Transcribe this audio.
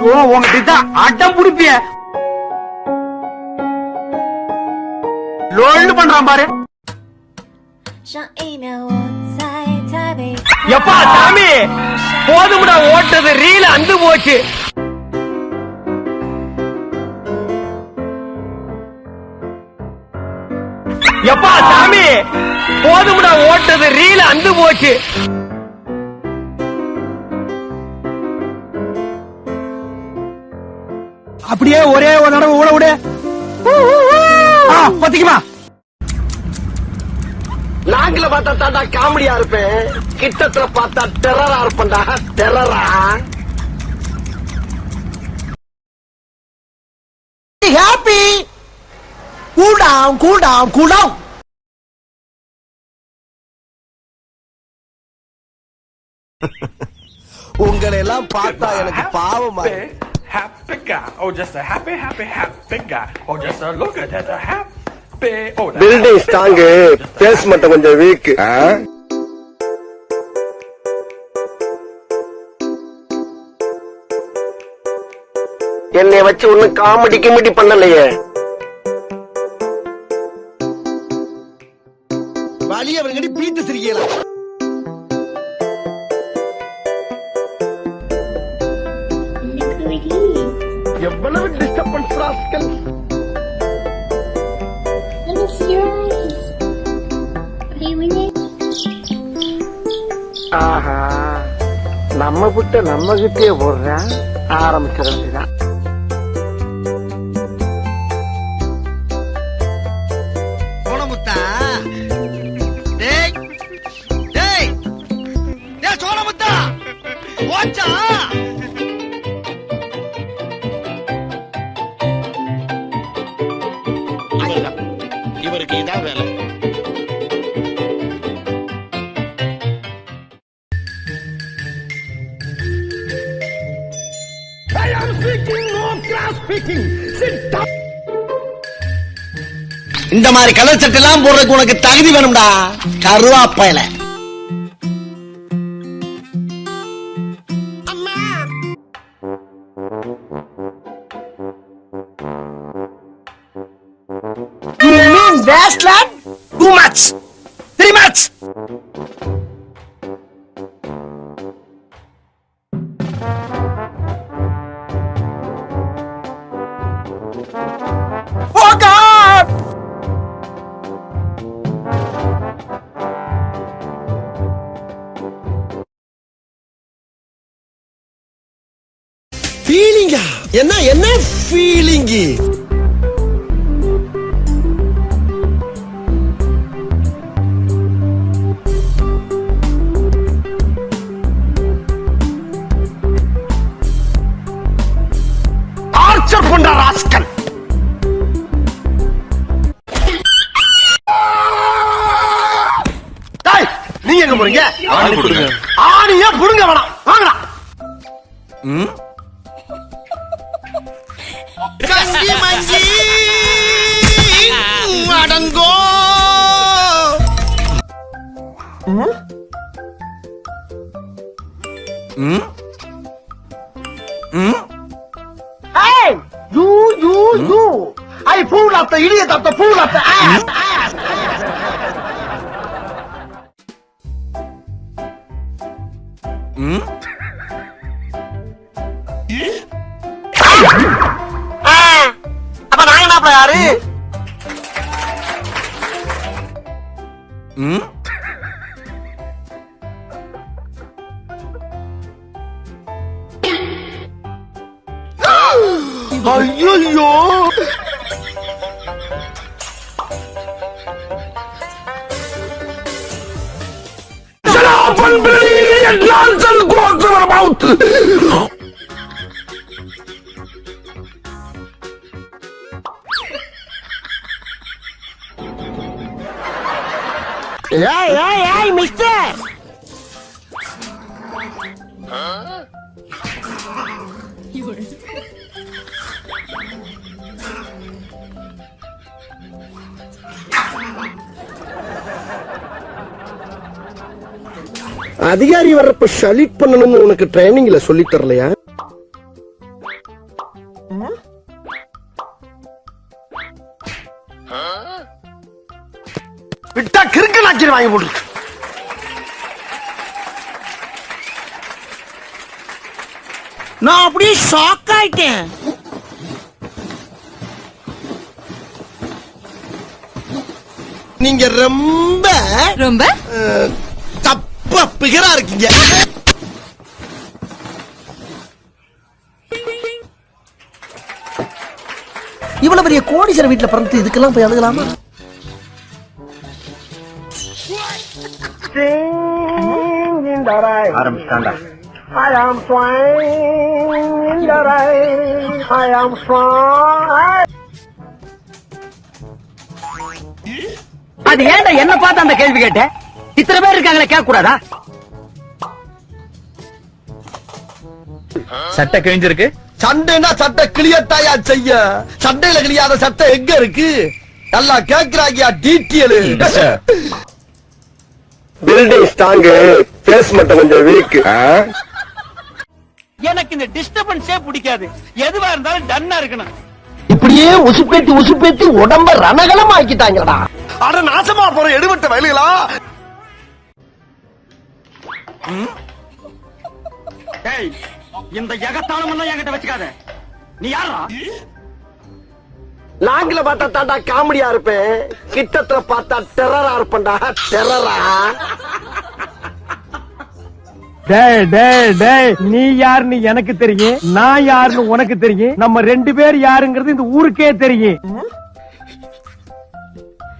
ஓ உங்ககிட்ட அடம் புடிப்பிய லோல்னு பண்றான் பாரு. எப்பா சாமி? போதும்டா ஓட்டது ரீல அந்து போச்சு. எப்பா சாமி? போதும்டா ஓட்டது ரீல அந்து போச்சு. அப்படியே ஒரே ஒரு தடவை ஊட விடு. ஆ, பத்திக்குமா? நாங்கள பார்த்தா தாண்டா காமெடியா இருப்பேன். கிட்டத்துல பார்த்தா டெரரா இருப்பேன்டா. டெரரா ஹாப்பி டவுன் கூல் டவுன் உங்களை எல்லாம் பார்த்தா எனக்கு பாவமா. Happy guy. Oh, just a happy, happy, happy guy. Oh, just a look at that, a happy. Oh, that building strong base மட்டும் கொஞ்சம் வீக் என்னை வச்சு ஒண்ணு காமெடி கிமெடி பண்ணலையே வழிய அவங்கடி பீட்டு சிரிக்கலாம் எவ்வளவு டிஸ்டர்பன்ஸ் ராஸ்கல்? ஆஹா. நம்ம விட்டு நம்ம கிட்டே போடுறேன் ஆரம்பிச்சிட இந்த மாதிரி கலர் சட்டை எல்லாம் போடுறதுக்கு உனக்கு தகுதி வேணும்டா கருவாப்பையில You mean wasteland? Too much. Very much. ஃபீலிங்கா என்ன என்ன ஃபீலிங்கு டார்ச்சர் பண்ற ராஸ்கல். நீங்க எங்க போறீங்க? ஆணி கொடுங்க. ஆணியே புடுங்க வேணாம். வாங்கடா. கஞ்சி மஞ்சி அடங்கோ Hey, you, you, you. I fool at the idiot at the fool at the ass, ass. 응? 아이야야 샤라 벌벌이 란전 고스마마우트 ஏய் ஏய் ஏய் மிஸ்டர் அதிகாரி வர்றப்ப ஷலிட் பண்ணணும்னு உனக்கு ட்ரைனிங்ல சொல்லி தரலையா? நாச்சிரி வாங்கி போட்டு நான் அப்படியே ஷாக் ஆயிட்டேன். நீங்க ரொம்ப ரொம்ப? தப்பா பிகரா இருக்கீங்க. இவ்வளவு பெரிய கோடீஸ்வர வீட்டுல பிறந்து இதுக்கெல்லாம் போய் அழுகலாமா? ஆரம்பிச்சாண்டா I am flying in the rain. I am flying. அது ஏன்டா என்ன பார்த்து அந்த கேள்வி கேட்ட? இத்தனை பேர் இருக்காங்களே கேட்க கூடாதா சட்டை கிழிஞ்சிருக்கு. சண்டைனா சட்டை கிளியத்தாயா செய்ய? சண்டையில கிளியாத சட்டை எங்க இருக்கு? நல்லா கேக்குறாங்கயா டீட்டியல் பில்டிங் ஸ்ட்ராங்கு பேஸ் மட்டும் கொஞ்சம் வீக் எனக்கு இந்த டிஸ்டர்பன்ஸே பிடிக்காது. எதுவா இருந்தாலும் டன்னா இருக்கணும். இப்படியே உசுப்பேத்தி உசுப்பேத்தி உடம்ப ரணகலம் ஆக்கிட்டாங்கடா அட நாசமா போற எடுபட்ட வயலுகளா? இந்த எகத்தாளம் எல்லாம் என்கிட்ட வச்சுக்காத. நீ யாரா லாங்கில பார்த்தா தாண்டா காமெடியா இருப்பேன். கிட்டத்துல பார்த்தா டெரரா இருப்பேன்டா. டெரரா டேய் டேய் டேய் நீ யாருன்னு எனக்கு தெரியும் நான் யாருன்னு உனக்கு தெரியும். நம்ம ரெண்டு பேர் யாருங்கிறது இந்த ஊருக்கே தெரியும்.